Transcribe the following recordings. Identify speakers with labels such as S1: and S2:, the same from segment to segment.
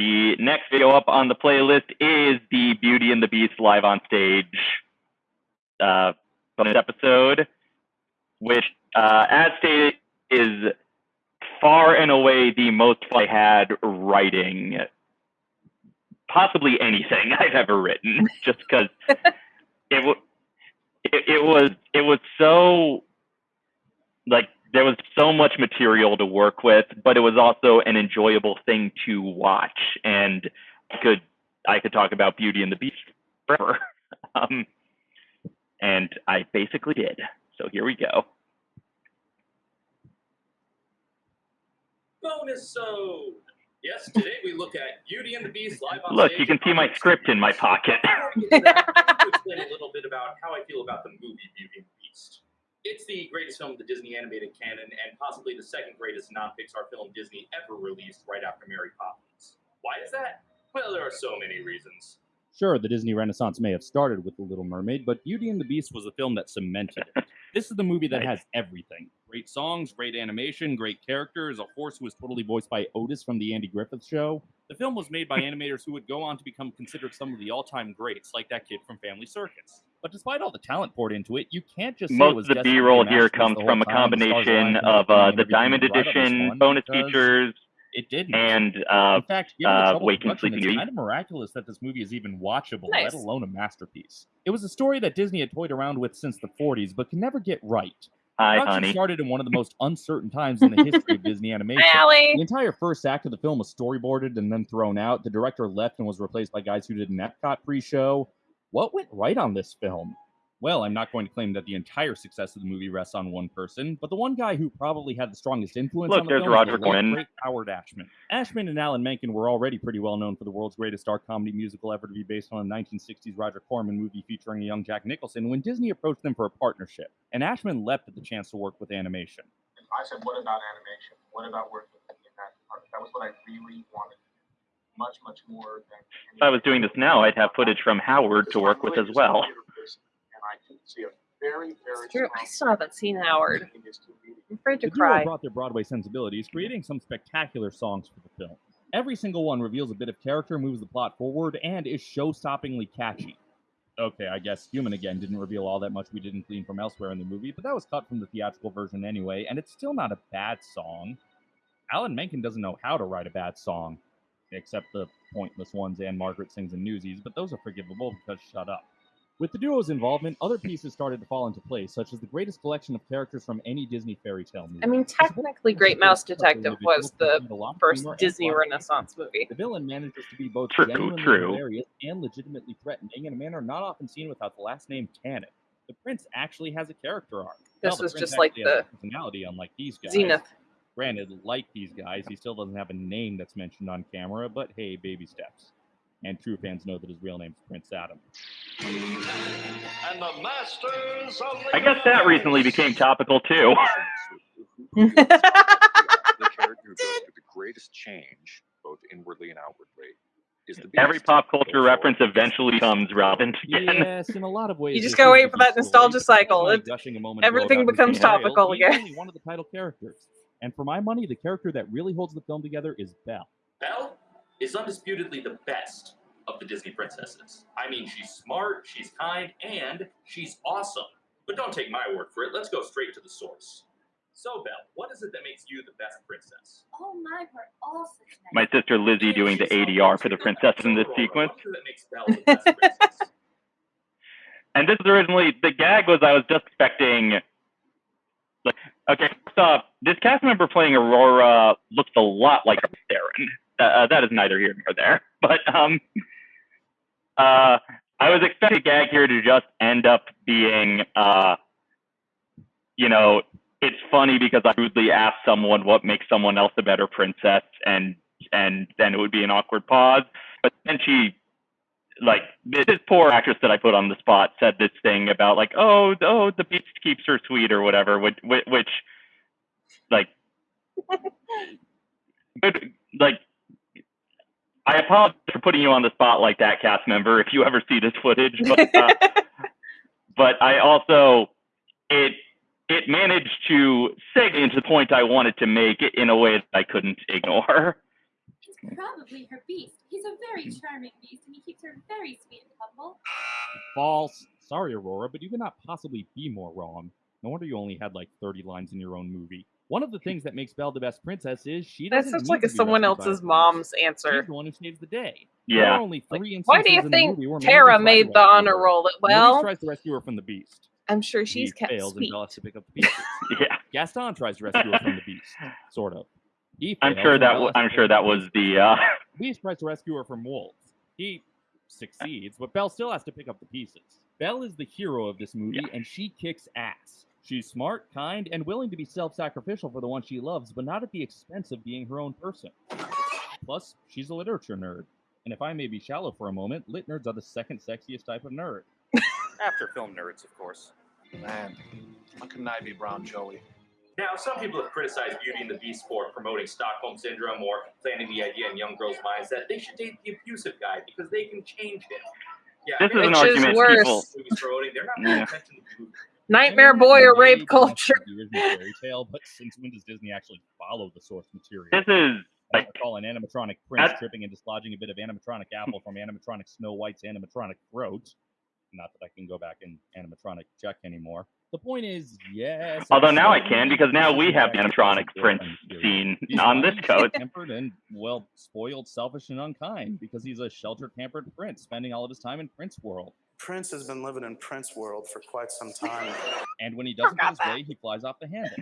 S1: the next video up on the playlist is the Beauty and the Beast live on stage uh, bonus episode, which, uh, as stated, is far and away the most fun I had writing possibly anything I've ever written, just because it, w- it it was it was so like there was so much material to work with, but it was also an enjoyable thing to watch, and I could I could talk about Beauty and the Beast forever, um, and I basically did. So here we go.
S2: Bonus so. Yes, today we look at Beauty and the Beast live on
S1: Look, you can see my script in my pocket.
S2: Before we get to that, I want to explain a little bit about how I feel about the movie Beauty and the Beast. It's the greatest film of the Disney animated canon and possibly the second greatest non-Pixar film Disney ever released right after Mary Poppins. Why is that? Well, there are so many reasons.
S3: Sure, the Disney Renaissance may have started with The Little Mermaid, but Beauty and the Beast was the film that cemented it. This is the movie that has everything great songs, great animation, great characters, a horse who was totally voiced by Otis from The Andy Griffith Show. The film was made by animators who would go on to become considered some of the all time greats, like that kid from Family Circus. But despite all the talent poured into it, you can't just say it
S1: Most
S3: was
S1: of the
S3: destined to be a
S1: B-roll here comes from a
S3: whole time, the stars
S1: combination of uh, the Diamond
S3: was right on this
S1: Edition bonus features
S3: It didn't.
S1: and uh,
S3: In fact, given the
S1: uh,
S3: trouble
S1: Wake and
S3: production,
S1: Sleeping
S3: it's kind of miraculous that this movie is even watchable,
S4: Nice.
S3: let alone a masterpiece. It was a story that Disney had toyed around with since the 40s, but can never get right.
S1: hi,
S3: Production
S1: honey.
S3: started in one of the most uncertain times in the history of Disney animation.
S4: Hi, Allie.
S3: The entire first act of the film was storyboarded and then thrown out. The director left and was replaced by guys who did an Epcot pre-show. What went right on this film? Well, I'm not going to claim that the entire success of the movie rests on one person, but the one guy who probably had the strongest influence
S1: Look,
S3: on the
S1: there's
S3: film
S1: Roger
S3: the late,
S1: Corman.
S3: great Howard Ashman. Ashman and Alan Menken were already pretty well known for the world's greatest dark comedy musical ever to be based on a 1960s Roger Corman movie featuring a young Jack Nicholson when Disney approached them for a partnership, and Ashman leapt at the chance to work with animation.
S5: I said, what about animation? What about working with me in that department? That was what I really wanted. Much, much more than.
S1: If I was doing this now, I'd have footage from Howard to work with as well.
S5: And I can see a very, very.
S4: True. I still haven't seen Howard.
S5: in these two meetings.
S4: I'm afraid to
S3: The duo
S4: cry.
S3: brought their Broadway sensibilities, creating some spectacular songs for the film. Every single one reveals a bit of character, moves the plot forward, and is show-stoppingly catchy. Okay, I guess Human Again didn't reveal all that much we didn't glean from elsewhere in the movie, but that was cut from the theatrical version anyway, and it's still not a bad song. Alan Menken doesn't know how to write a bad song, except the pointless ones and Margaret sings in Newsies, but those are forgivable because shut up. With the duo's involvement, other pieces started to fall into place, such as the greatest collection of characters from any Disney fairy tale movie.
S4: I mean, technically, Great Mouse Detective was the first Disney Renaissance movie.
S3: The villain manages to be both
S1: True,
S3: genuinely
S1: true.
S3: hilarious and legitimately threatening in a manner not often seen without the last name canon. The prince actually has a character arc.
S4: This
S3: Well,
S4: was just like the
S3: a personality, unlike these guys.
S4: Zenith.
S3: Granted, like these guys, he still doesn't have a name that's mentioned on camera, but hey, baby steps. And true fans know that his real name's Prince Adam.
S2: And the masters of
S1: I guess that recently became topical too.
S6: the character who goes through the greatest change, both inwardly and outwardly, is the
S1: Every pop culture
S6: Both
S1: reference
S6: origins.
S1: eventually becomes relevant again.
S3: Yes, in a lot of ways.
S4: You just
S3: this
S4: gotta wait for that
S3: Beast story,
S4: nostalgia cycle. It-
S3: gushing a moment ago
S4: everything becomes topical again.
S3: one of the title characters. And for my money, the character that really holds the film together is Belle.
S2: Belle is undisputedly the best of the Disney princesses. I mean, she's smart, she's kind, and she's awesome. But don't take my word for it. Let's go straight to the source. So, Belle, what is it that makes you the best princess?
S7: Oh my word, all such nice.
S1: My sister Lizzie doing the ADR for the princess in this
S2: Aurora,
S1: sequence.
S2: What is it that makes Belle the best princess?
S1: And this is originally the gag was I was just expecting. Like, okay, first this cast member playing Aurora looks a lot like Darren. Uh, that is neither here nor there. But um, uh, I was expecting a gag here to just end up being, uh, you know, it's funny because I rudely asked someone what makes someone else a better princess, and and then it would be an awkward pause. But then she like this poor actress that I put on the spot said this thing about like oh oh the beast keeps her sweet or whatever which which, which like good like I apologize for putting you on the spot like that cast member if you ever see this footage but uh, but I also it it managed to segue into the point I wanted to make in a way that I couldn't ignore
S7: Probably her beast. He's a very hmm. charming beast, and he keeps her very sweet and humble.
S3: False. Sorry, Aurora, but you cannot possibly be more wrong. No wonder you only had like 30 lines in your own movie. One of the things that makes Belle the best princess is she doesn't
S4: sounds
S3: need
S4: like
S3: to
S4: a
S3: be
S4: someone
S3: rescued by a
S4: else's
S3: prince.
S4: mom's
S3: She's
S4: answer.
S3: the one who saves the day. There
S1: Yeah.
S3: are only
S4: Like,
S3: three
S4: why do you
S3: in
S4: think Tara made the honor roll?
S3: Nobody
S4: Well,
S3: tries to rescue her from the beast.
S4: I'm sure she's
S3: he
S4: kept
S3: fails
S4: sweet.
S3: and Belle has to pick up the pieces.
S1: Yeah.
S3: Gaston tries to rescue her from the beast, sort of. He
S1: I'm sure that
S3: Belle
S1: w-
S3: has to
S1: I'm sure that was the uh
S3: Beast tries to rescue her from wolves. He succeeds, but Belle still has to pick up the pieces. Belle is the hero of this movie, and she kicks ass. She's smart, kind, and willing to be self sacrificial for the one she loves, but not at the expense of being her own person. Plus, she's a literature nerd. And if I may be shallow for a moment, lit nerds are the second sexiest type of nerd.
S8: After film nerds, of course.
S9: Man, how can I be Brown Joey?
S2: Now, some people have criticized Beauty and the Beast for promoting Stockholm Syndrome or planting the idea in young girls' minds that they should date the abusive guy because they can change him. Yeah,
S1: This is an
S4: Which is
S1: argument
S4: worse.
S1: people
S2: they're not paying
S1: Yeah.
S2: attention to.
S4: Nightmare boy or rape culture.
S3: The original fairy tale, but since when does Disney actually follow the source material?
S1: this is
S3: I
S1: like
S3: recall an animatronic prince
S1: At-
S3: tripping and dislodging a bit of animatronic apple from animatronic Snow White's animatronic throat. Not that I can go back and animatronic check anymore. The point is, yes.
S1: although now I can because now we have the
S3: different
S1: animatronic prince
S3: Disney.
S1: scene on this
S3: funny,
S1: coat.
S3: tempered and well spoiled, selfish and unkind because he's a sheltered, pampered prince, spending all of his time in Prince World.
S9: Prince has been living in Prince World for quite some time.
S3: And when he doesn't get his
S4: that.
S3: way, he flies off the handle.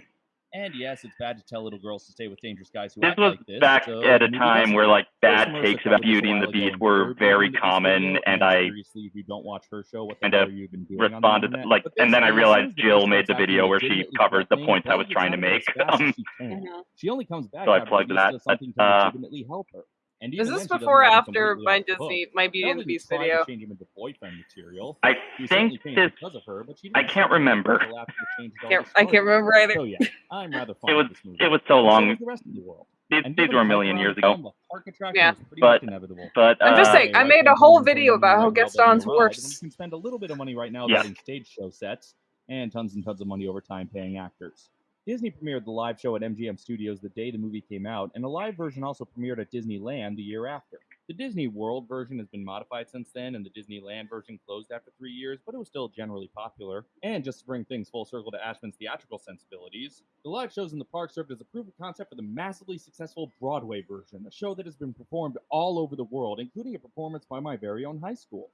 S3: And yes, it's bad to tell little girls to stay with dangerous guys who
S1: This
S3: act
S1: was
S3: like this.
S1: back
S3: so
S1: at a time where like bad takes about Beauty and the Beast were very
S3: Beauty and the Beast
S1: common, and I
S3: seriously, if you don't watch her show, what the
S1: kind
S3: hell you even doing on the
S1: responded like, and then I realized
S3: soon as the
S1: Jill made the video where she covered the points I was trying to
S3: out of there
S1: make.
S3: as fast as
S1: Um,
S3: she only comes back
S1: So I plugged that,
S3: something to legitimately help her. And even
S4: Is this
S3: she doesn't
S4: before or after my
S3: off the.
S4: Disney, my Beauty and the Beast video?
S3: change him into boyfriend material.
S1: I
S3: He
S1: think this
S3: because of her, but she
S1: I
S3: didn't
S1: can't remember.
S3: until after the change had
S4: Can't, I can't remember either.
S3: So yeah, I'm rather fond
S1: it was
S3: of this movie.
S1: it was so
S3: And so
S1: long.
S3: the rest of the world.
S1: These, these were a million years ago.
S3: film, park attraction
S4: Yeah.
S3: was pretty
S1: But-
S3: much inevitable.
S1: But
S4: I'm just
S1: uh,
S4: saying, I made a whole video about how
S3: now building
S4: Gaston's
S3: a ride when you can spend a little bit of money right now
S1: Yeah.
S3: building stage show sets and tons and tons of money over time paying actors. Disney premiered the live show at MGM Studios the day the movie came out, and a live version also premiered at Disneyland the year after. The Disney World version has been modified since then, and the Disneyland version closed after three years, but it was still generally popular. And just to bring things full circle to Ashman's theatrical sensibilities, the live shows in the park served as a proof of concept for the massively successful Broadway version, a show that has been performed all over the world, including a performance by my very own high school.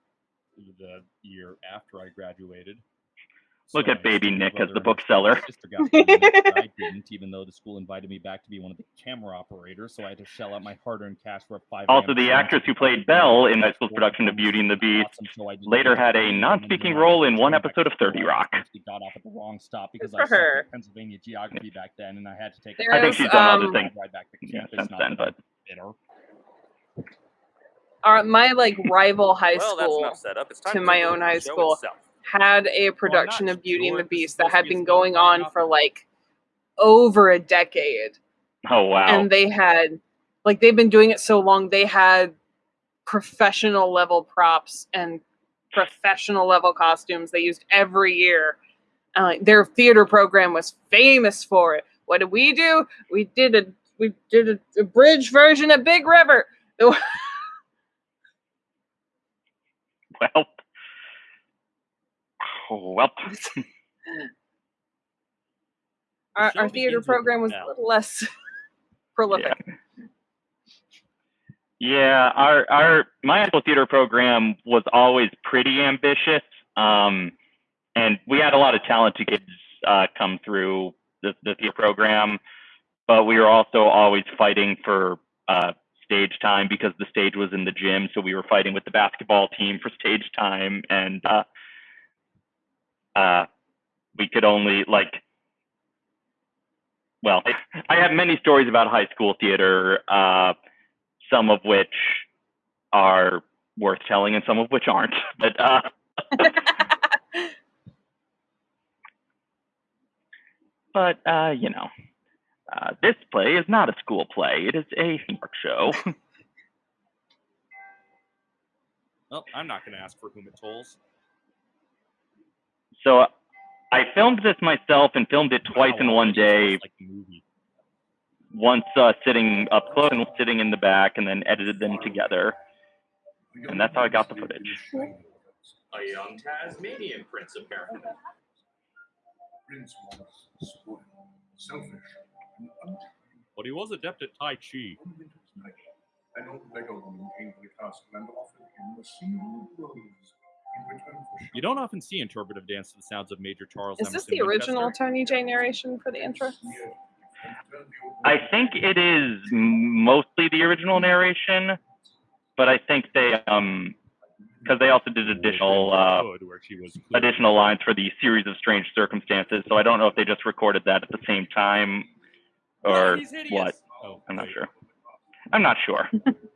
S3: The year after I graduated.
S1: Look at baby Nick as the bookseller.
S3: Sister got pregnant, I didn't, even though the school invited me back to be one of the camera operators, so I had to shell out my hard-earned cash for a five.
S1: Also, the actress who played Belle in high school's production of Beauty and the Beast later had a non-speaking role in one episode of 30 Rock.
S3: Got off at the wrong stop because
S4: Good
S3: I
S4: for her.
S3: Pennsylvania geography back then, and I had to take.
S4: There
S1: I think she's done other
S4: um,
S1: things.
S3: Ride back to
S1: Yeah, since then, but
S3: bitter.
S4: Our, my like rival high
S8: well, that's
S4: school
S8: enough setup. It's time
S4: to
S8: to
S4: my own high school
S8: itself.
S4: Had a
S3: not?
S4: production of Beauty and the
S3: if this is
S4: Beast that had
S3: to be a
S4: been going on for like over a decade.
S1: Oh wow!
S4: and they had like they've been doing it so long they had professional level props and professional level costumes they used every year. And like their theater program was famous for it. What did we do? We did a we did a, a bridge version of big river.
S1: Well, well.
S4: our, our theater program was a little less prolific.
S1: Yeah, our our my school theater program was always pretty ambitious, um, and we had a lot of talented kids uh, come through the, the theater program, but we were also always fighting for uh, stage time because the stage was in the gym, so we were fighting with the basketball team for stage time, and uh, uh, we could only like. Well, I have many stories about high school theater. Uh, some of which are worth telling and some of which aren't. But uh, but uh, you know, uh, this play is not a school play. It is a show.
S3: Well, I'm not going to ask for whom it tolls.
S1: So I filmed this myself and filmed it twice
S3: Wow,
S1: in one
S3: it just looks
S1: day.
S3: Like
S1: once uh, sitting up close and sitting in the back, and then edited them together. And that's how I got the footage.
S2: A young Tasmanian prince, apparently.
S10: Prince was spoiled, selfish.
S3: But he was adept at Tai Chi.
S10: One winter's night, an old beggar woman came to the castle and offered him a single rose in return for
S3: You don't often see interpretive dance to the sounds of Major Charles.
S4: Is this the original
S3: Winchester.
S4: Tony Jay narration for the intro?
S1: I think it is mostly the original narration, but I think they um because they also did additional uh,
S3: Good, where she was clear-
S1: additional lines for the series of strange circumstances. So I don't know if they just recorded that at the same time or
S3: He's
S1: what.
S3: Oh,
S1: I'm not sure. I'm not sure.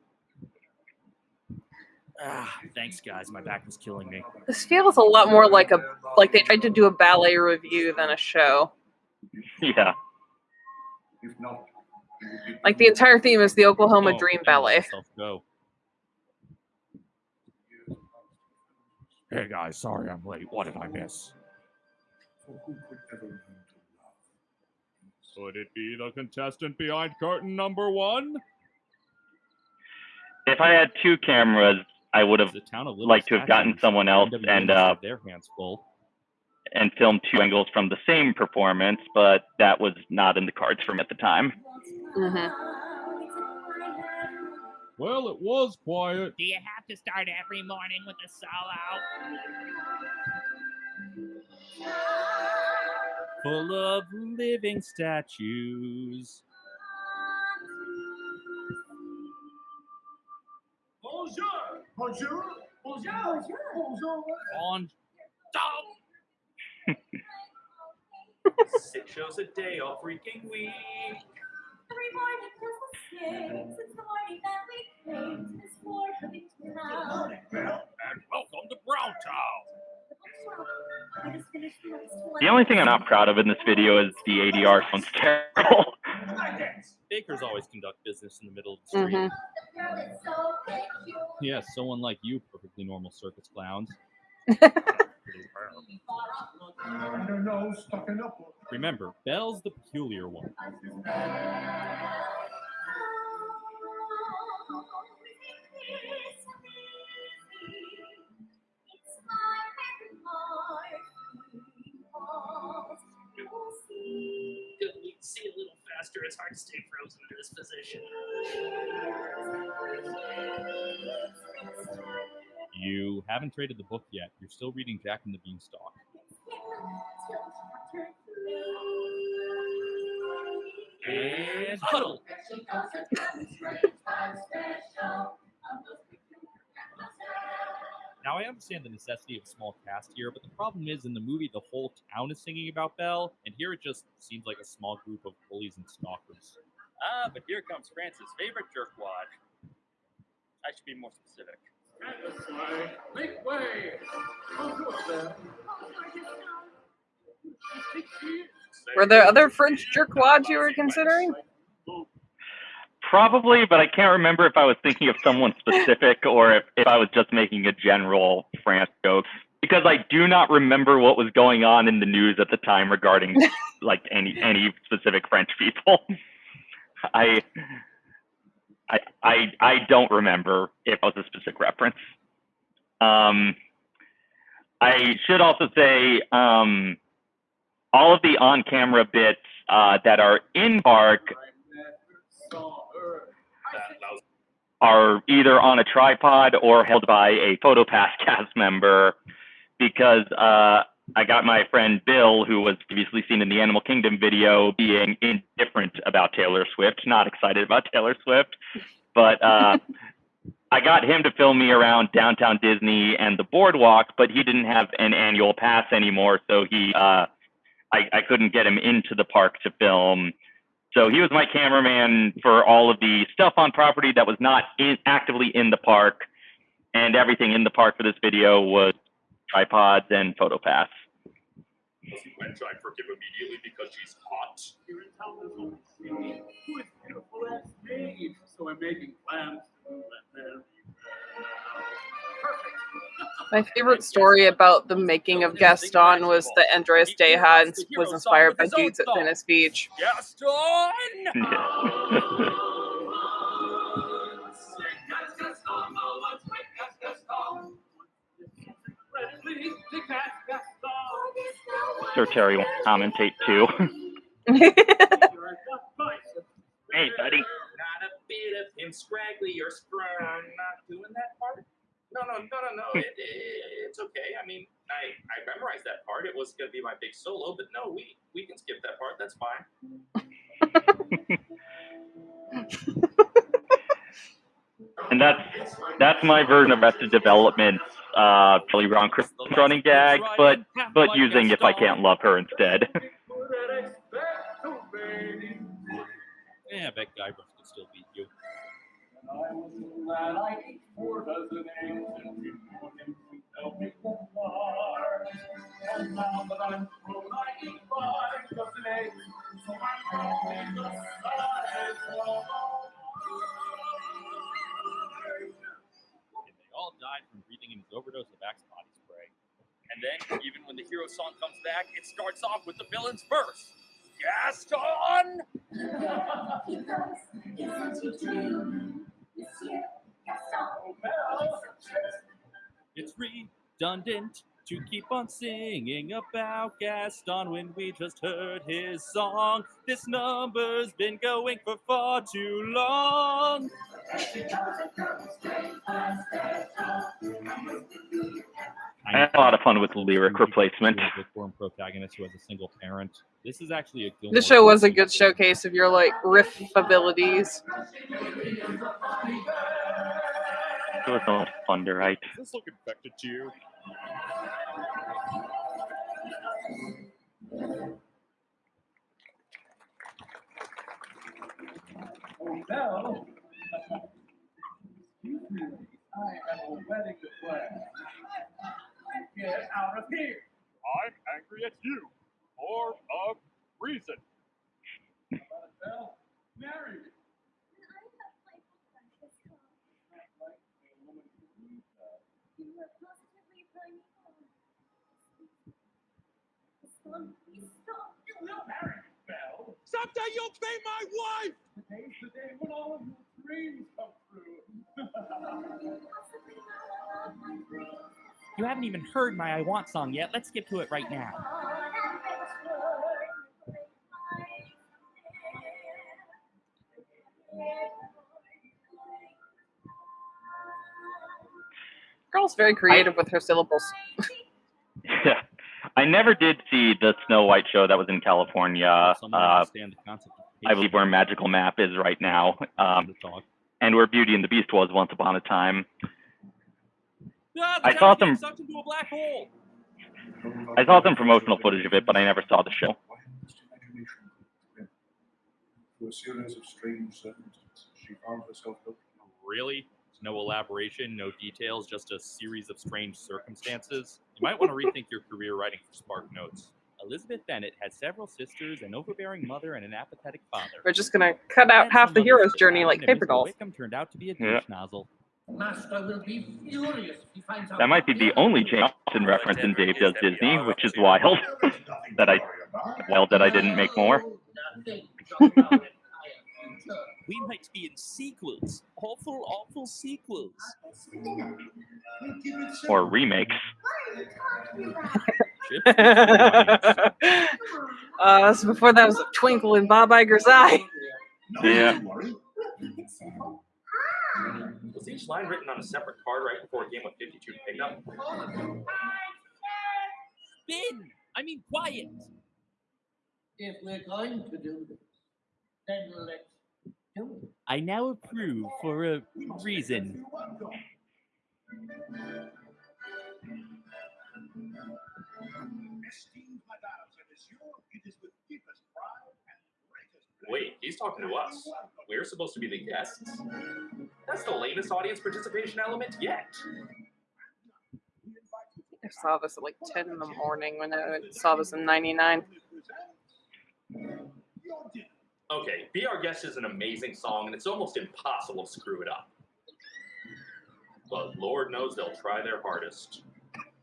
S3: Ah, thanks, guys. My back was killing me.
S4: This feels a lot more like a like they tried to do a ballet review than a show.
S1: yeah.
S10: If not, he would be
S4: Like the entire theme is the Oklahoma
S3: Oh,
S4: Dream Ballet.
S3: Go. Hey guys, sorry I'm late. What did I miss?
S10: For who could ever learn to love?
S3: Could it be the contestant behind curtain number one?
S1: If I had two cameras, I would have
S3: The town of Little
S1: liked to have gotten someone else
S3: NWA
S1: and
S3: must
S1: uh,
S3: their hands full.
S1: and filmed two angles from the same performance, but that was not in the cards for me at the time.
S4: Mhm.
S3: Well, it was quiet.
S11: Do you have to start every morning with a solo?
S3: Full of living statues.
S10: Bonjour! Bonjour! Bonjour! Bonjour! Bonjour.
S3: On.
S2: Six shows a day all freaking week.
S7: Every morning feels the same since the morning that we came to this poor Covington town.
S3: And welcome to Brown Town.
S7: I just finished the last one.
S1: The only thing I'm not proud of in this video is the ADR sounds terrible.
S3: Bakers always conduct business in the middle of the street.
S4: Mhm.
S7: The girl is so cute.
S3: Yes, someone like you, perfectly normal circus clowns.
S10: And her nose stucken up.
S3: Remember, Belle's the peculiar one.
S11: See a little faster? It's hard to stay frozen in this position.
S3: You haven't traded the book yet. You're still reading Jack and the Beanstalk. And huddle. Now I understand the necessity of a small cast here, but the problem is in the movie the whole town is singing about Belle, and here it just seems like a small group of bullies and stalkers.
S8: Ah, but here comes France's favorite jerkwad. I should be more specific.
S10: Make way!
S4: Were there other French jerkwads you were considering?
S1: Probably, but I can't remember if I was thinking of someone specific or if, if I was just making a general France joke. Because I do not remember what was going on in the news at the time regarding like any any specific French people. I I I I don't remember if it was a specific reference. Um, I should also say um, all of the on-camera bits uh, that are in Bark
S2: That, that was
S1: are either on a tripod or held by a PhotoPass cast member because uh, I got my friend Bill, who was previously seen in the Animal Kingdom video, being indifferent about Taylor Swift, not excited about Taylor Swift. But uh, I got him to film me around downtown Disney and the boardwalk, but he didn't have an annual pass anymore, so he uh, I, I couldn't get him into the park to film. So he was my cameraman for all of the stuff on property that was not in, actively in the park, and everything in the park for this video was tripods and PhotoPass.
S2: Lucy Gwen tried for him immediately because she's hot.
S12: Here in town, there's only. Who is beautiful as me? So I'm making plans
S4: My favorite story about the making of Gaston was that Andreas Deja was inspired by dudes at Venice Beach.
S8: Gaston!
S1: Sir Terry wants to commentate too. hey, buddy.
S2: Not a bit of him scraggly or scrum. Not doing that part. No, no, no, no, no. It, it, it's okay. I mean, I, I memorized that part. It was gonna be my big solo, but no, we we can skip that part. That's fine.
S1: And that's that's my version of Arrested Development, uh, Charlie Brown Christmas running gag, but but using if I can't love her instead.
S8: starts off with the villain's verse. Gaston!
S3: It's redundant to keep on singing about Gaston when we just heard his song. This number's been going for far too long.
S1: I had a lot of fun with lyric replacement.
S3: With form protagonist who has a single parent. This is actually a Gilmore
S4: This show was a good showcase of your like riff abilities.
S1: It was so much fun to write.
S3: Does this look infected to you?
S12: Oh, no. I have a wedding to plan. Get out of here.
S8: I'm angry at you. For a reason.
S12: Belle, marry me. You will marry me, Belle.
S8: Someday you'll be my wife!
S12: Today's the day when all of your dreams come true.
S13: You haven't even heard my I Want song yet. Let's get to it right now.
S4: Girl's very creative with her syllables.
S1: Yeah. I never did see the Snow White show that was in California. Uh,
S3: understand the concept of
S1: I believe where Magical Map is right now, um, and where Beauty and the Beast was once upon a time. I saw some-
S3: into a black hole.
S1: I saw some promotional footage of it, but I never saw the show.
S10: Through a series of strange circumstances, she found herself
S3: Really? No elaboration, no details, just a series of strange circumstances. You might want to rethink your career writing for Spark Notes. Elizabeth Bennet had several sisters, an overbearing mother, and an apathetic father.
S4: We're just gonna cut out half the hero's journey like paper
S3: Mr.
S4: dolls.
S3: Wickham turned out to be a
S1: Yeah.
S3: douche nozzle.
S12: Master will be furious if he finds out.
S1: That might be the only Jane Austen reference in Dave Does Disney, which is wild. that I, wild that I didn't make more.
S13: We might be in sequels. Awful, awful sequels.
S1: Or remakes.
S4: uh, so before that was a twinkle in Bob Iger's eye.
S1: Yeah.
S2: Was each line written on a separate card right before a game of 52 pickup?
S13: Spin! I mean, quiet!
S12: If we're going to do this, then let's do it.
S13: I now approve for a reason.
S2: Wait, he's talking to us. We're supposed to be the guests? That's the lamest audience participation element yet.
S4: I saw this at like 10 in the morning when I saw this in 99.
S2: Okay, Be Our Guest is an amazing song, and it's almost impossible to screw it up. But Lord knows they'll try their hardest.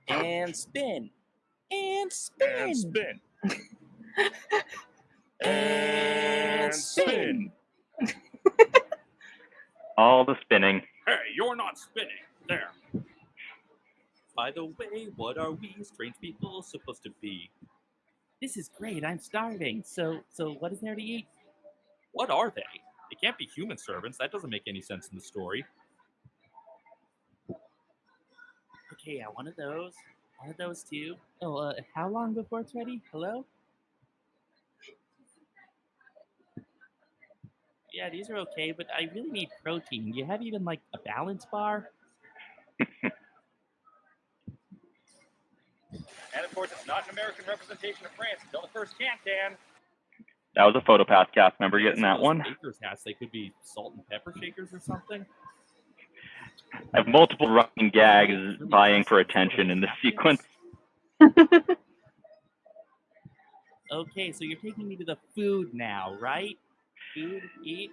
S13: And spin. And spin.
S8: And spin.
S13: And spin.
S1: All the spinning.
S8: Hey, you're not spinning. There.
S13: By the way, what are we strange people supposed to be? This is great. I'm starving. So, so what is there to eat?
S3: What are they? They can't be human servants. That doesn't make any sense in the story.
S13: Okay, yeah, one of those. One of those too. Oh, uh, how long before it's ready? Hello? Yeah, these are okay, but I really need protein. Do you have even like a balance bar?
S8: And of course, it's not an American representation of France until the first can can.
S1: That was a PhotoPass cast member getting that one.
S3: Bakers hats, they could be salt and pepper shakers or something.
S1: I have multiple running gags vying for attention in this sequence.
S13: Okay, so you're taking me to the food now, right? Food, eat.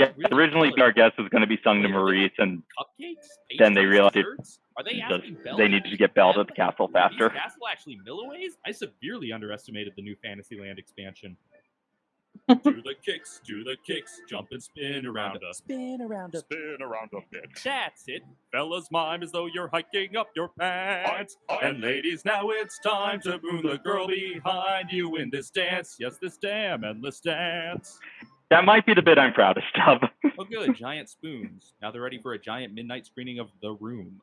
S1: Yeah, originally, our guest was going to be sung to Maurice, and
S3: Cupcakes?
S1: then they realized it.
S3: Are they
S1: the- they needed to get Belle to the castle faster.
S3: Castle actually milliways? I severely underestimated the new Fantasyland expansion. Do the kicks, do the kicks, jump and spin around us.
S13: Spin around a
S8: Spin around a bit.
S3: That's it. Fellas, mime as though you're hiking up your pants. And ladies, now it's time to moon the girl behind you in this dance. Yes, this damn endless dance.
S1: That might be the bit I'm proudest of.
S3: Oh, good. Giant spoons. Now they're ready for a giant midnight screening of The Room.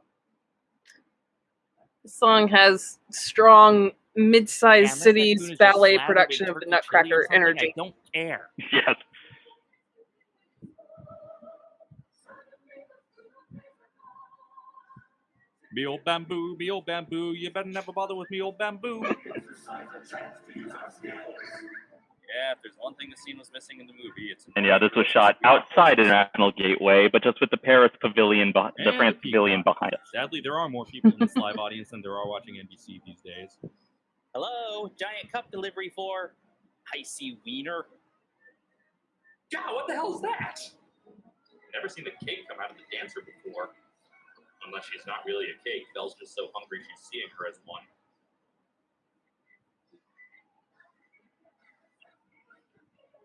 S4: The song has strong mid-sized
S13: Damn, that
S4: cities
S13: spoon is just
S4: ballet production of the
S13: turkey chili or
S4: Nutcracker energy.
S13: I don't care.
S1: yes.
S3: Me old bamboo, me old bamboo, you better never bother with me old bamboo.
S8: Yeah, if there's one thing the scene was missing in the movie, it's
S1: And yeah, this was shot outside International Gateway, but just with the Paris Pavilion, beh- the France Pavilion behind us.
S3: Sadly, there are more people in this live audience than there are watching NBC these days.
S13: Hello, giant cup delivery for icy wiener.
S2: God, what the hell is that? Never seen a cake come out of the dancer before. Unless she's not really a cake. Belle's just so hungry she's seeing her as one.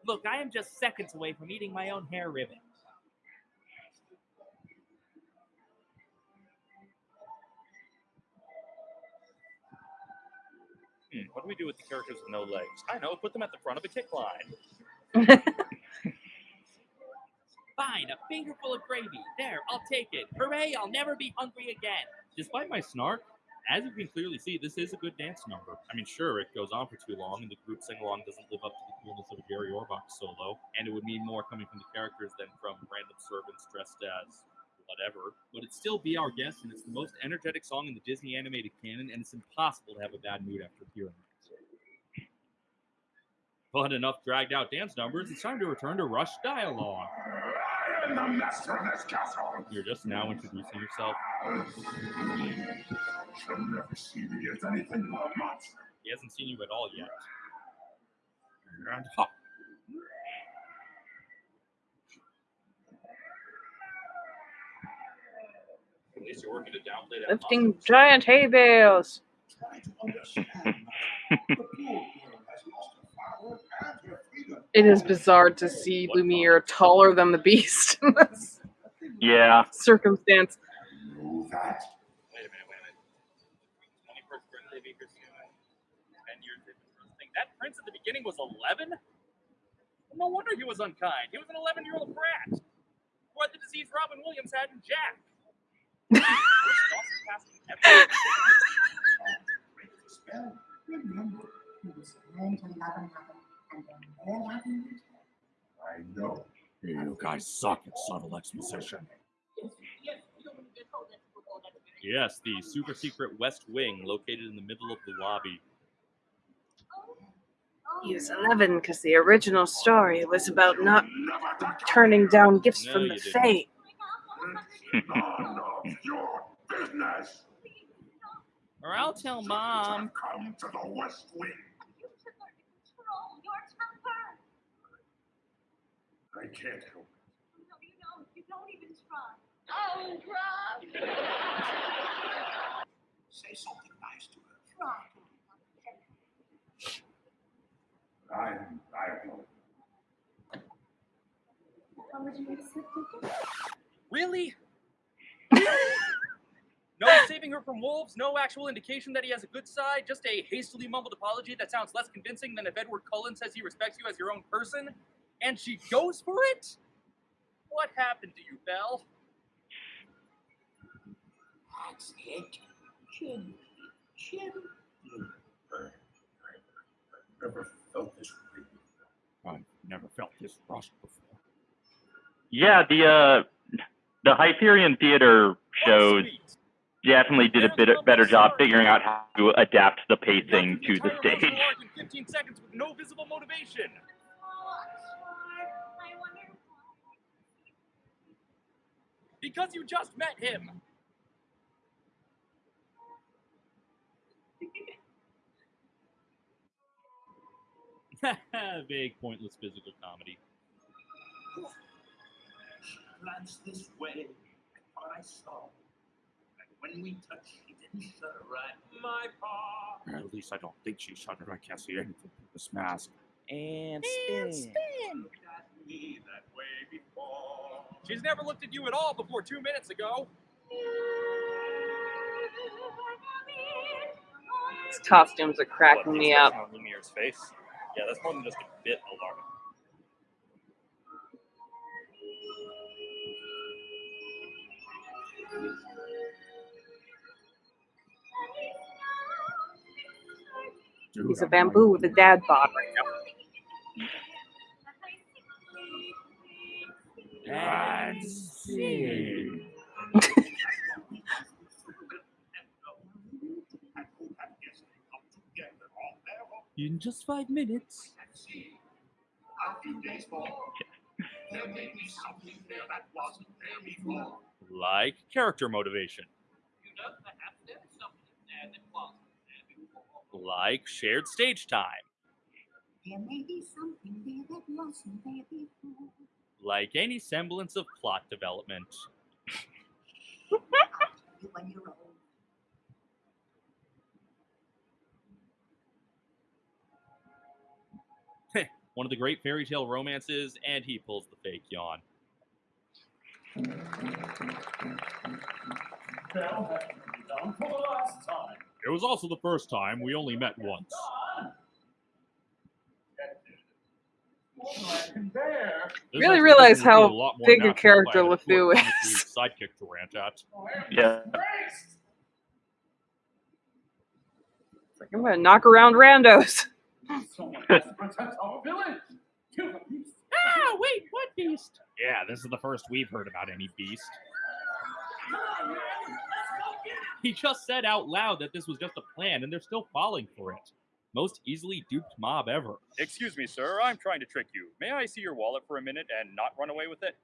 S13: Look, I am just seconds away from eating my own hair ribbon.
S8: Hmm, what do we do with the characters with no legs? I know, put them at the front of a kick line.
S13: Fine, a fingerful of gravy. There, I'll take it. Hooray, I'll never be hungry again.
S3: Despite my snark, as you can clearly see, this is a good dance number. I mean, sure, it goes on for too long, and the group sing along doesn't live up to the coolness of a Jerry Orbach solo, and it would mean more coming from the characters than from random servants dressed as whatever. But it's still Be Our Guest, and it's the most energetic song in the Disney animated canon, and it's impossible to have a bad mood after hearing it. But enough dragged out dance numbers, it's time to return to Rush Dialogue.
S10: I am the master of this castle.
S3: You're just now introducing yourself.
S10: Shall never see me as anything but a monster.
S3: He hasn't seen you at all yet. And hop.
S2: At least you're working to downplay that.
S4: Lifting giant hay bales.
S10: To understand that. The poor girl has lost her father and her freedom.
S4: It is bizarre to see Lumiere taller than the beast in this
S1: Yeah.
S4: circumstance.
S10: That.
S8: Wait a minute, wait a minute. 21st birthday Baker Stewart. 10 years they've been roasting. That prince at the beginning was 11? No wonder he was unkind. He was an 11 year old brat. What the disease Robin Williams had in Jack.
S10: Remember, he was learn to love another and then more loving I know.
S3: You guys suck at subtle exposition. Yes, the super secret West Wing located in the middle of the lobby.
S4: He was 11 because the original story was about not turning down gifts
S3: No,
S4: from the
S3: didn't.
S4: Fae.
S10: None of your business.
S13: Or I'll tell mom.
S10: Come to the West Wing.
S7: You should learn to control your temper.
S10: I can't help
S7: No, you don't. You don't even try. Oh, Rob!
S12: Say something nice to her. I, I don't know.
S7: How would you accept it?
S8: Really? No saving her from wolves, no actual indication that he has a good side, just a hastily mumbled apology that sounds less convincing than if Edward Cullen says he respects you as your own person, and she goes for it? What happened to you, Belle?
S12: That's it. Chin, chin. Never felt this way.
S3: I've never felt this rush before.
S1: Yeah, the uh, the Hyperion Theater shows definitely did a bit better job figuring out how to adapt the pacing to the stage.
S8: 15 seconds with no visible motivation. Because you just met him.
S3: Vague, pointless physical comedy.
S12: Glanced this way, I thought I saw. And when we touched, she didn't shudder right my paw.
S3: Or at least I don't think she shuddered. I can't see anything through this mask. And
S8: And
S3: spin.
S12: Looked at me that way before.
S8: She's never looked at you at all before two minutes ago.
S4: These costumes are cracking me up.
S8: On Lumiere's face. Yeah, that's more than just a bit alarming.
S4: He's a bamboo with a dad bod.
S3: And spin. In just five minutes.
S12: A few days more, there may be something there that wasn't there before.
S3: Like character motivation.
S12: You know, perhaps there is something there that wasn't there before.
S3: Like shared stage time.
S10: There may be something there that wasn't there before.
S3: Like any semblance of plot development.
S10: When you're old.
S3: One of the great fairy tale romances, and he pulls the fake yawn.
S12: Bell has been down for the last time.
S3: It was also the first time we only met once.
S12: More than I can bear.
S3: This
S4: Really realize
S3: would be a
S4: how
S3: lot
S4: big a
S3: natural if I
S4: character
S3: had
S4: LeFou is.
S3: relief Sidekick to rant at.
S1: Yeah.
S4: Like, I'm gonna knock around randos.
S12: Someone has to protect our village. Kill the beast.
S3: Ah, wait, what beast? Yeah, this is the first we've heard about any beast. He just said out loud that this was just a plan, and they're still falling for it. Most easily duped mob ever.
S8: Excuse me, sir. I'm trying to trick you. May I see your wallet for a minute and not run away with it?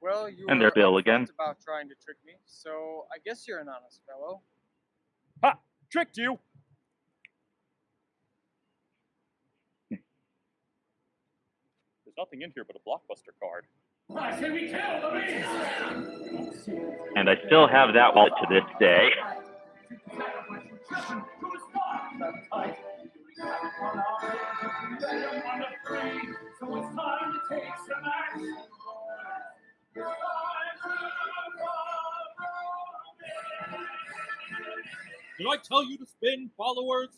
S14: Well, you
S1: And
S14: were
S1: there's Bill again.
S14: about trying to trick me, so I guess you're an honest fellow.
S8: Ha! Tricked you! Nothing in here but a blockbuster card.
S12: I say we kill the beast.
S1: And I still have that wallet to this day.
S12: So it's time to take some action.
S3: Did I tell you to spin, followers?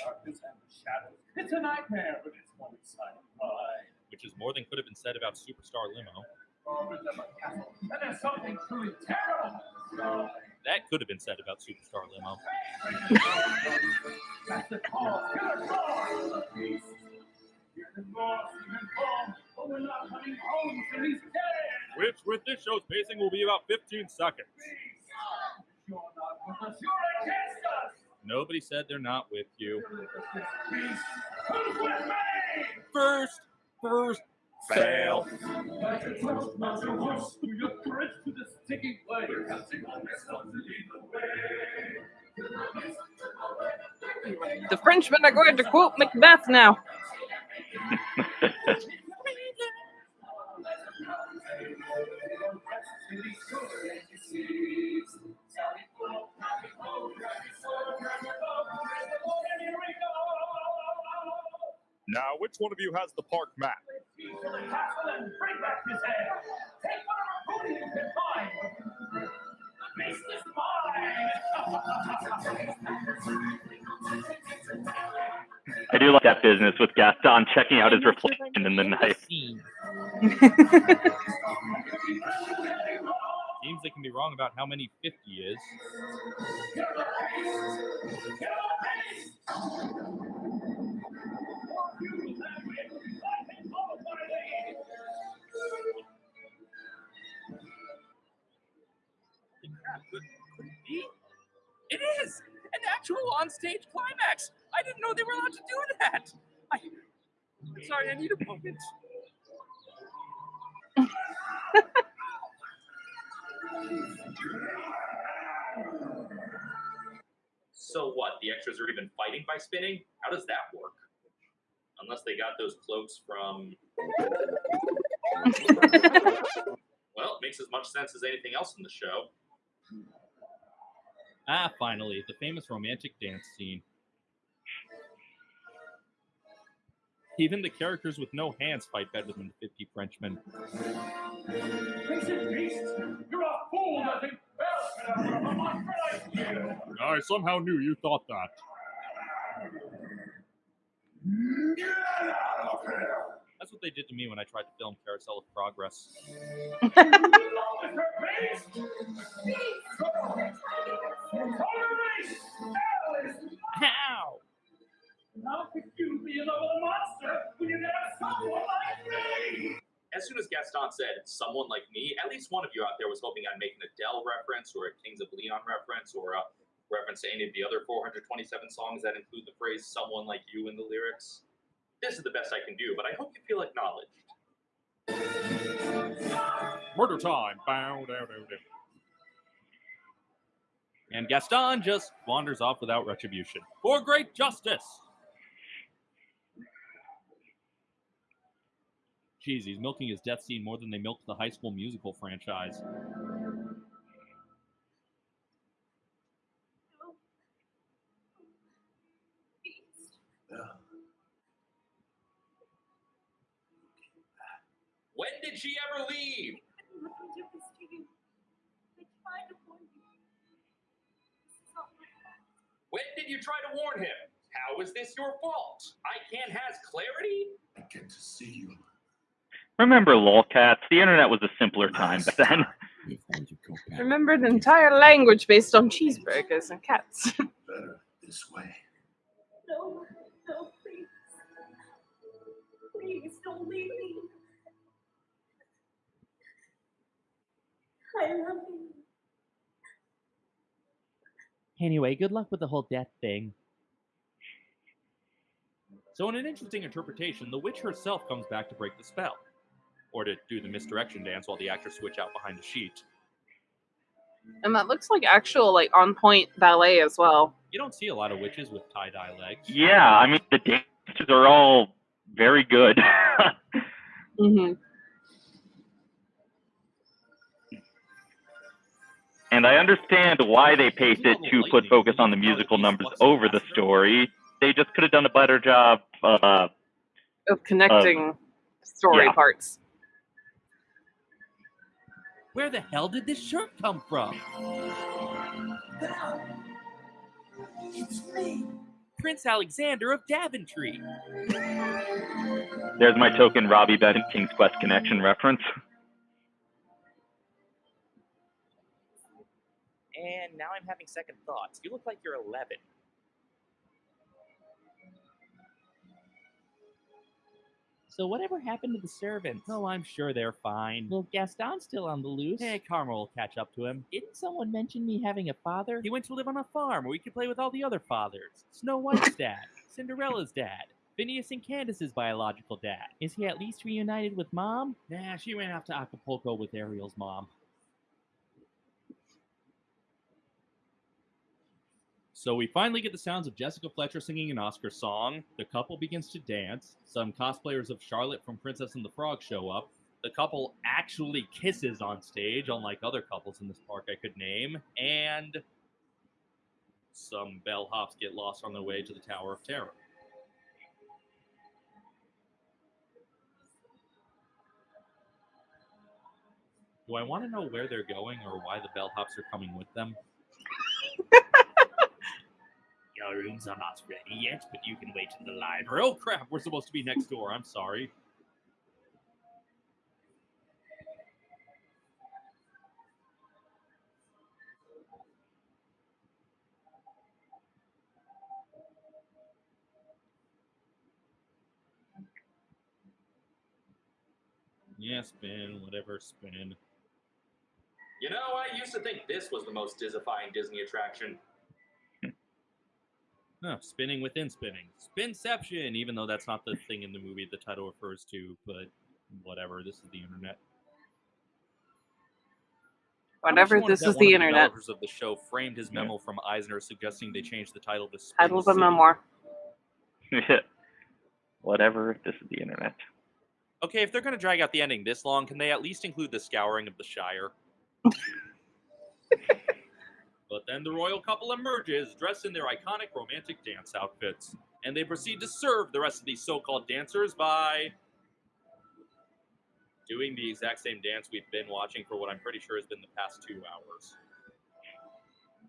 S12: Darkness and the shadows. It's a nightmare, but it's one exciting ride.
S3: Which is more than could have been said about Superstar Limo.
S12: Over the castle, and there's something truly terrible. inside.
S3: That could have been said about Superstar Limo.
S12: That's the cause. Hear the cause of the beast. Hear the roar, see him fall, but we're not coming home till he's dead.
S3: Which, with this show's pacing, will be about 15 seconds.
S12: You're not with us. You're against us.
S3: Nobody said they're not with you.
S12: Beast, who's with me?
S3: First, first, fail.
S12: Like a toast, not your horse, through your courage to the sticky blade. We're counting on yourself to lead the way.
S4: The Frenchmen are going to quote Macbeth now.
S15: which one of you has the park map?
S12: To the castle and bring back his head. Take whatever booty you can find. The beast is mine.
S1: I do like that business with Gaston checking out his reflection in the night.
S3: Seems they can be wrong about how many 50 is.
S8: Is! An actual on-stage climax! I didn't know they were allowed to do that! I... Am sorry, I need a moment.
S2: So what? The extras are even fighting by spinning? How does that work? Unless they got those cloaks from. well, it makes as much sense as anything else in the show.
S3: Ah, finally, the famous romantic dance scene. Even the characters with no hands fight better than the 50 Frenchmen.
S12: Crazy beast! You're a fool to think Belle can have a monster like you!
S15: I somehow knew you thought that.
S12: Get out of here!
S3: That's what they did to me when I tried to film Carousel of Progress.
S12: How?
S2: As soon as Gaston said someone like me, at least one of you out there was hoping I'd make an Adele reference or a Kings of Leon reference or a reference to any of the other 427 songs that include the phrase someone like you in the lyrics. This is the best I can do, but I hope you feel acknowledged.
S3: Murder time! Bow, dow, dow, dow. And Gaston just wanders off without retribution. For great justice! Jeez, he's milking his death scene more than they milked the High School Musical franchise.
S2: When did she ever leave?
S7: Nothing to this to you. I tried to warn you. This is not my fault.
S2: When did you try to warn him? How is this your fault? I can't has clarity?
S12: I get to see you.
S1: Remember lolcats? The internet was a simpler time back then.
S4: Remembered an entire language based on cheeseburgers and cats.
S12: Better this way.
S7: No, no, please. Please don't leave me. I love you.
S13: Anyway, good luck with the whole death thing.
S3: So, in an interesting interpretation, the witch herself comes back to break the spell, or to do the misdirection dance while the actors switch out behind the sheet.
S4: and that looks like actual like on point ballet as well.
S3: You don't see a lot of witches with tie dye legs.
S1: Yeah, I mean the dancers are all very good.
S4: hmm
S1: and I understand why they paced it to put focus on the musical numbers over the story. They just could have done a better job. Uh,
S4: Of connecting story
S1: yeah.
S4: parts.
S13: Where the hell did this shirt come from?
S12: It's me.
S13: Prince Alexander of Daventry.
S1: there's my token Robby Benson King's Quest Connection reference.
S13: And now I'm having second thoughts. You look like you're 11. So whatever happened to the servants?
S3: Oh, I'm sure they're fine.
S13: Well, Gaston's still on the loose.
S3: Hey, Karma will catch up to him.
S13: Didn't someone mention me having a father?
S3: He went to live on a farm where he could play with all the other fathers. Snow White's dad, Cinderella's dad, Phineas and Candace's biological dad.
S13: Is he at least reunited with mom?
S3: Nah, she ran off to Acapulco with Ariel's mom. So we finally get the sounds of Jessica Fletcher singing an Oscar song. The couple begins to dance. Some cosplayers of Charlotte from Princess and the Frog show up. The couple actually kisses on stage, unlike other couples in this park I could name. And some bellhops get lost on their way to the Tower of Terror.
S13: Do I want to know where they're going or why the bellhops are coming with them? Your rooms are not ready yet, but you can wait in the library. Oh crap, we're supposed to be next door. I'm sorry. Yeah, spin, whatever, spin.
S2: You know, I used to think this was the most Disneyfying Disney attraction.
S13: Huh, spinning within spinning. Spinception, even though that's not the thing in the movie the title refers to, but whatever, this is the internet.
S4: Whatever, this is
S13: that
S4: the internet.
S13: developers of the show framed his memo from Eisner suggesting they change the title to Spin
S4: Title of a
S13: City.
S4: memoir.
S1: Whatever. This is the internet.
S13: Okay, if they're going to drag out the ending this long, can they at least include the scouring of the Shire? but then the royal couple emerges, dressed in their iconic romantic dance outfits, and they proceed to serve the rest of these so-called dancers by doing the exact same dance we've been watching for what I'm pretty sure has been the past two hours.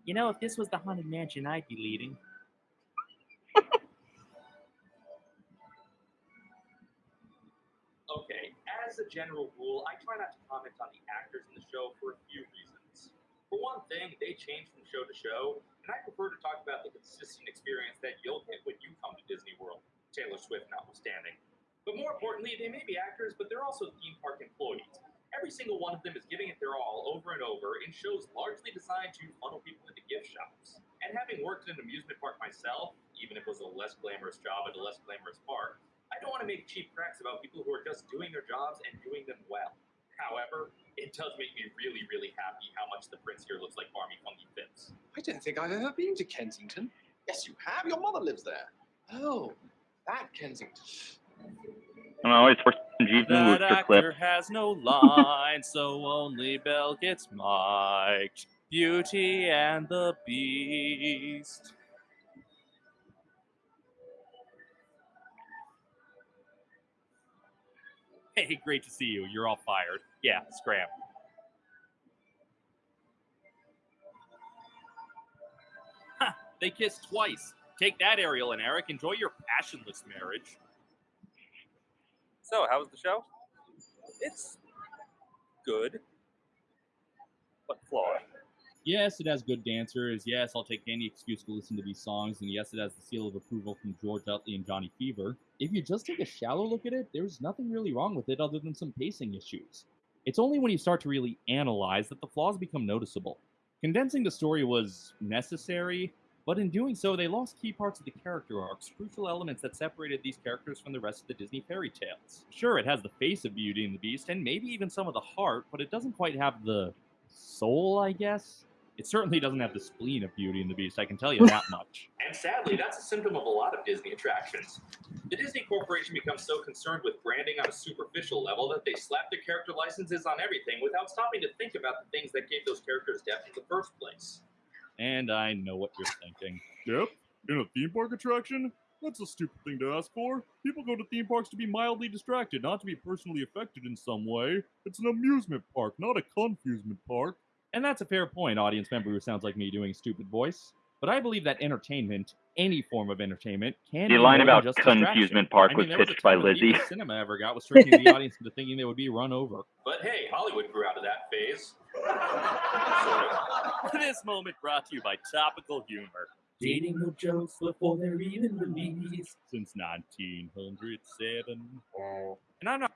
S13: You know, if this was the haunted mansion, I'd be leading.
S2: Okay, as a general rule, I try not to comment on the actors in the show for a few reasons. For one thing, they change from show to show, and I prefer to talk about the consistent experience that you'll get when you come to Disney World, Taylor Swift notwithstanding. But more importantly, they may be actors, but they're also theme park employees. Every single one of them is giving it their all over and over in shows largely designed to funnel people into gift shops. And having worked in an amusement park myself, even if it was a less glamorous job at a less glamorous park, I don't want to make cheap cracks about people who are just doing their jobs and doing them well. However, it does make me really, really happy how much the prince here looks like Barmy Funky Phipps.
S16: I don't think I've ever been to Kensington. Yes, you have. Your mother lives there. Oh, that Kensington.
S1: I'm always forcing Jeeves and
S13: That actor
S1: clip.
S13: has no line, so only Belle gets mic'd. Beauty and the Beast. Hey, great to see you. You're all fired. Yeah, scram. Ha! They kissed twice. Take that, Ariel and Eric. Enjoy your passionless marriage. So, how was the show? It's good, but flawed.
S3: Yes, it has good dancers. Yes, I'll take any excuse to listen to these songs. And yes, it has the seal of approval from George Utley and Johnny Fever. If you just take a shallow look at it, there's nothing really wrong with it other than some pacing issues. It's only when you start to really analyze that the flaws become noticeable. Condensing the story was necessary, but in doing so, they lost key parts of the character arcs, crucial elements that separated these characters from the rest of the Disney fairy tales. Sure, it has the face of Beauty and the Beast, and maybe even some of the heart, but it doesn't quite have the soul, I guess. It certainly doesn't have the spleen of Beauty and the Beast, I can tell you that much.
S2: And sadly, that's a symptom of a lot of Disney attractions. The Disney Corporation becomes so concerned with branding on a superficial level that they slap their character licenses on everything without stopping to think about the things that gave those characters depth in the first place.
S3: And I know what you're thinking.
S15: Yep. In a theme park attraction? That's a stupid thing to ask for. People go to theme parks to be mildly distracted, not to be personally affected in some way. It's an amusement park, not a confusement park.
S3: And that's a fair point, audience member who sounds like me doing stupid voice. But I believe that entertainment, any form of entertainment, can
S1: The
S3: be
S1: line about
S3: just distraction.
S1: Confusement Park
S3: I
S1: was
S3: mean, there a
S1: pitched by
S3: time the
S1: Lizzie.
S3: cinema ever got was tricking the audience into thinking they would be run over.
S2: But hey, Hollywood grew out of that phase.
S13: this moment brought to you by Topical Humor. Dating no jokes before they're even released.
S3: Since 1907.
S13: And I'm not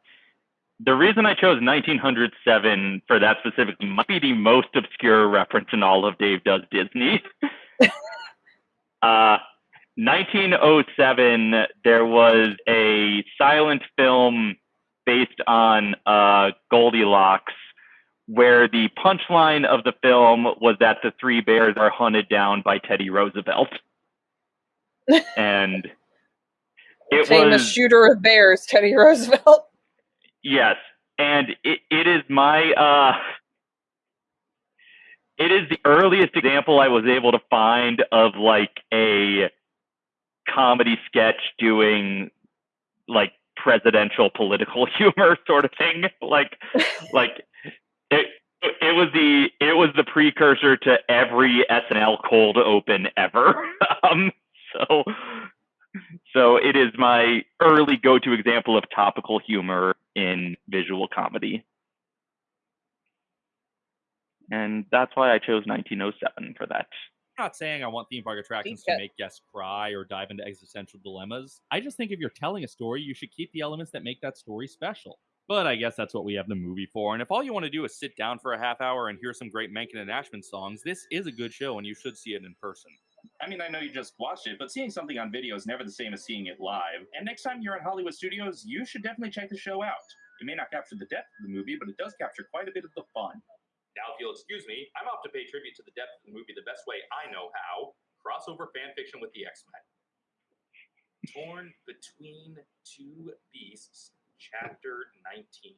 S1: The reason I chose 1907 for that specifically might be the most obscure reference in all of Dave Does Disney. uh, 1907, there was a silent film based on uh, Goldilocks where the punchline of the film was that the three bears are hunted down by Teddy Roosevelt. and it
S4: Famous
S1: was
S4: shooter of bears, Teddy Roosevelt.
S1: Yes, and it, it is my uh, it is the earliest example I was able to find of like a comedy sketch doing like presidential political humor sort of thing. Like like it it was the it was the precursor to every SNL cold open ever. um, so so it is my early go-to example of topical humor in visual comedy. And that's why I chose 1907 for that.
S3: I'm not saying I want theme park attractions to make guests cry or dive into existential dilemmas. I just think if you're telling a story, you should keep the elements that make that story special. But I guess that's what we have the movie for. And if all you want to do is sit down for a half hour and hear some great Menken and Ashman songs, this is a good show and you should see it in person.
S2: I mean, I know you just watched it, but seeing something on video is never the same as seeing it live. And next time you're in Hollywood studios, you should definitely check the show out. It may not capture the depth of the movie, but it does capture quite a bit of the fun. Now, if you'll excuse me, I'm off to pay tribute to the depth of the movie the best way I know how crossover fan fiction with the X Men. Torn Between Two Beasts, Chapter 19.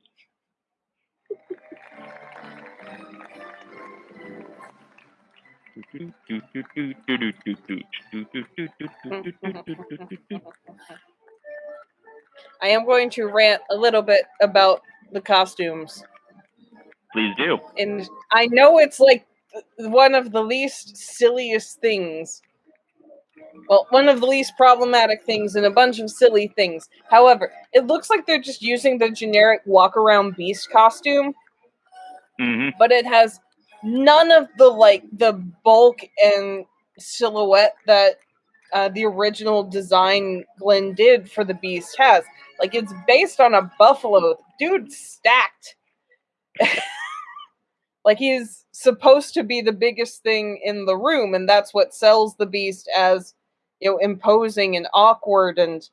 S4: I am going to rant a little bit about the costumes.
S1: Please do.
S4: And I know it's like one of the least silliest things. Well, one of the least problematic things and a bunch of silly things. However, it looks like they're just using the generic walk around beast costume,
S1: hmm
S4: but it has none of the like the bulk and silhouette that uh, the original design Glenn did for the beast has. Like it's based on a buffalo. Dude stacked. like he's supposed to be the biggest thing in the room, and that's what sells the beast as you know imposing and awkward and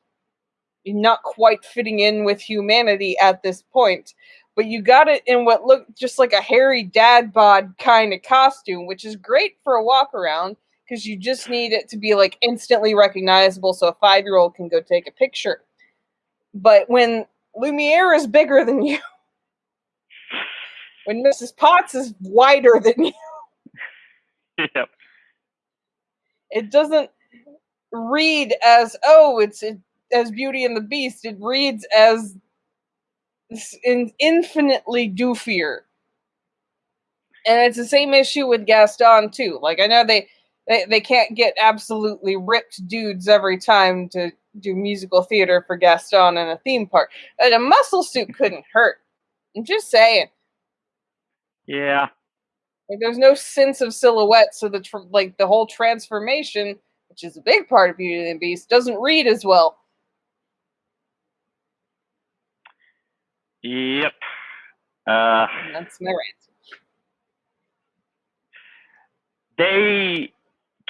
S4: not quite fitting in with humanity at this point. But you got it in what looked just like a hairy dad bod kind of costume, which is great for a walk around because you just need it to be like instantly recognizable so a five year old can go take a picture. But when Lumiere is bigger than you, when Mrs. Potts is wider than you,
S1: Yep.
S4: it doesn't read as oh it's it, as Beauty and the Beast. It reads as in, infinitely doofier. And it's the same issue with Gaston too. Like I know they, they they can't get absolutely ripped dudes every time to do musical theater for Gaston in a theme park. But a muscle suit couldn't hurt. I'm just saying.
S1: Yeah.
S4: Like there's no sense of silhouette, so the tr- like the whole transformation, which is a big part of Beauty and the Beast, doesn't read as well.
S1: Yep. Uh,
S4: that's my rant.
S1: they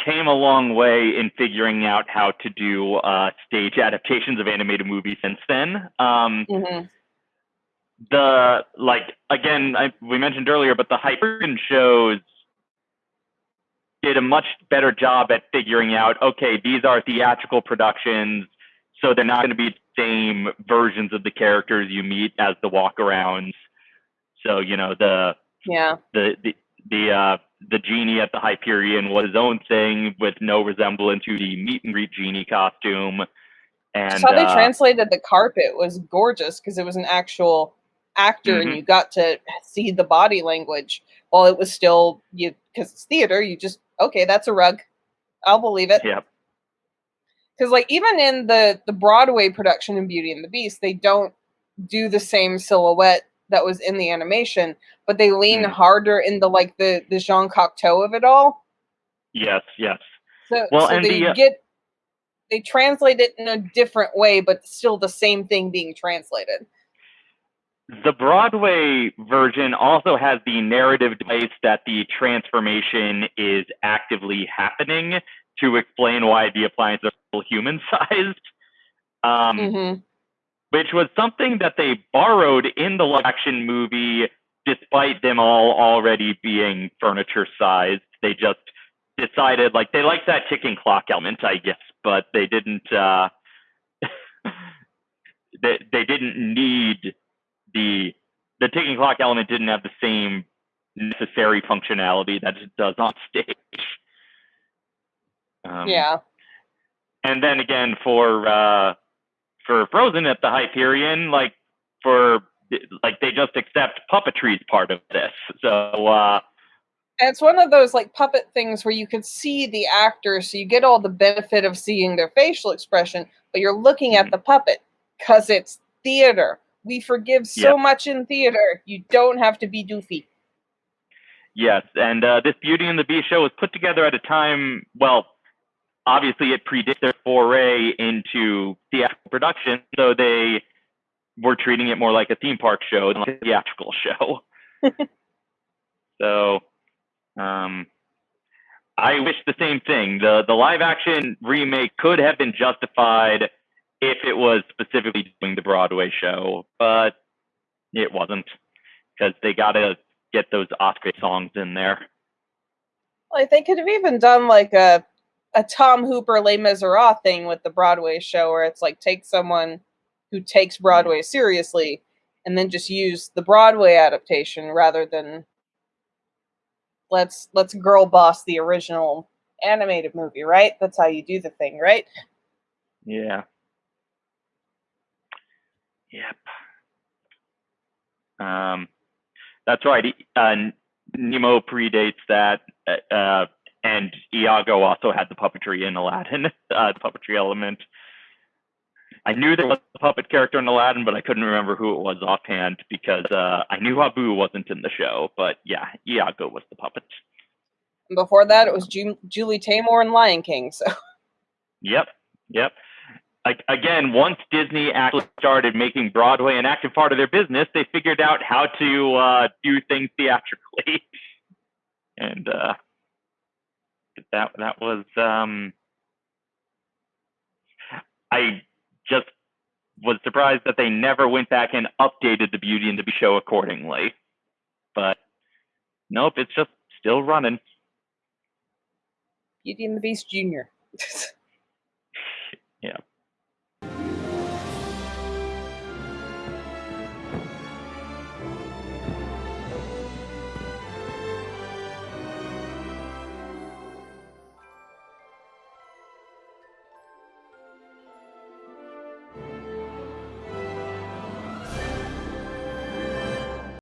S1: came a long way in figuring out how to do uh, stage adaptations of animated movies since then. Um,
S4: Mhm.
S1: the like again, I, we mentioned earlier, but the Hyperion shows did a much better job at figuring out. Okay, these are theatrical productions, so they're not going to be same versions of the characters you meet as the walkarounds. So you know the
S4: Yeah.
S1: the the the uh the genie at the Hyperion was his own thing with no resemblance to the meet and greet genie costume. And
S4: Just how they
S1: uh,
S4: translated the carpet was gorgeous because it was an actual actor and
S1: Mhm.
S4: you got to see the body language while it was still you because it's theater. You just okay, that's a rug. I'll believe it.
S1: Yep.
S4: Because like even in the the Broadway production in Beauty and the Beast, they don't do the same silhouette that was in the animation, but they lean
S1: Mm.
S4: harder into like the the Jean Cocteau of it all.
S1: yes, yes.
S4: So,
S1: Well,
S4: so
S1: and
S4: they
S1: the, uh,
S4: get they translate it in a different way, but still the same thing being translated.
S1: The Broadway version also has the narrative device that the transformation is actively happening to explain why the appliances are still human sized. Um,
S4: Mm-hmm.
S1: which was something that they borrowed in the live action movie, despite them all already being furniture sized. They just decided like they liked that ticking clock element, I guess, but they didn't. Uh, they they didn't need the the ticking clock element didn't have the same necessary functionality that it does on stage. Um,
S4: yeah.
S1: and then again for uh for Frozen at the Hyperion, like for like they just accept puppetry's part of this. So uh,
S4: it's one of those like puppet things where you can see the actor, so you get all the benefit of seeing their facial expression, but you're looking
S1: Mm-hmm.
S4: at the puppet because it's theater. We forgive so
S1: Yeah.
S4: much in theater. You don't have to be doofy.
S1: Yes, and uh, this Beauty and the Beast show was put together at a time. Well, obviously, it predates their foray into theatrical production, so they were treating it more like a theme park show than like a theatrical show. so, um, I wish the same thing. the The live action remake could have been justified if it was specifically doing the Broadway show, but it wasn't because they got to get those Oscar songs in there.
S4: Like they could have even done like a a Tom Hooper Les Miserables thing with the Broadway show, where it's like take someone who takes Broadway seriously and then just use the Broadway adaptation rather than let's let's girl boss the original animated movie, right? That's how you do the thing, right?
S1: Yeah. Yep. Um, that's right. Uh, Nemo predates that, uh, and Iago also had the puppetry in Aladdin, uh, the puppetry element. I knew there was a puppet character in Aladdin, but I couldn't remember who it was offhand because uh, I knew Abu wasn't in the show. But yeah, Iago was the puppet.
S4: And before that, it was Ju- Julie Taymor and Lion King. So
S1: Yep, yep. Like again, once Disney actually started making Broadway an active part of their business, they figured out how to uh, do things theatrically, and uh, that that was. Um, I just was surprised that they never went back and updated the Beauty and the Beast show accordingly. But nope, it's just still running.
S4: Beauty and the Beast Junior.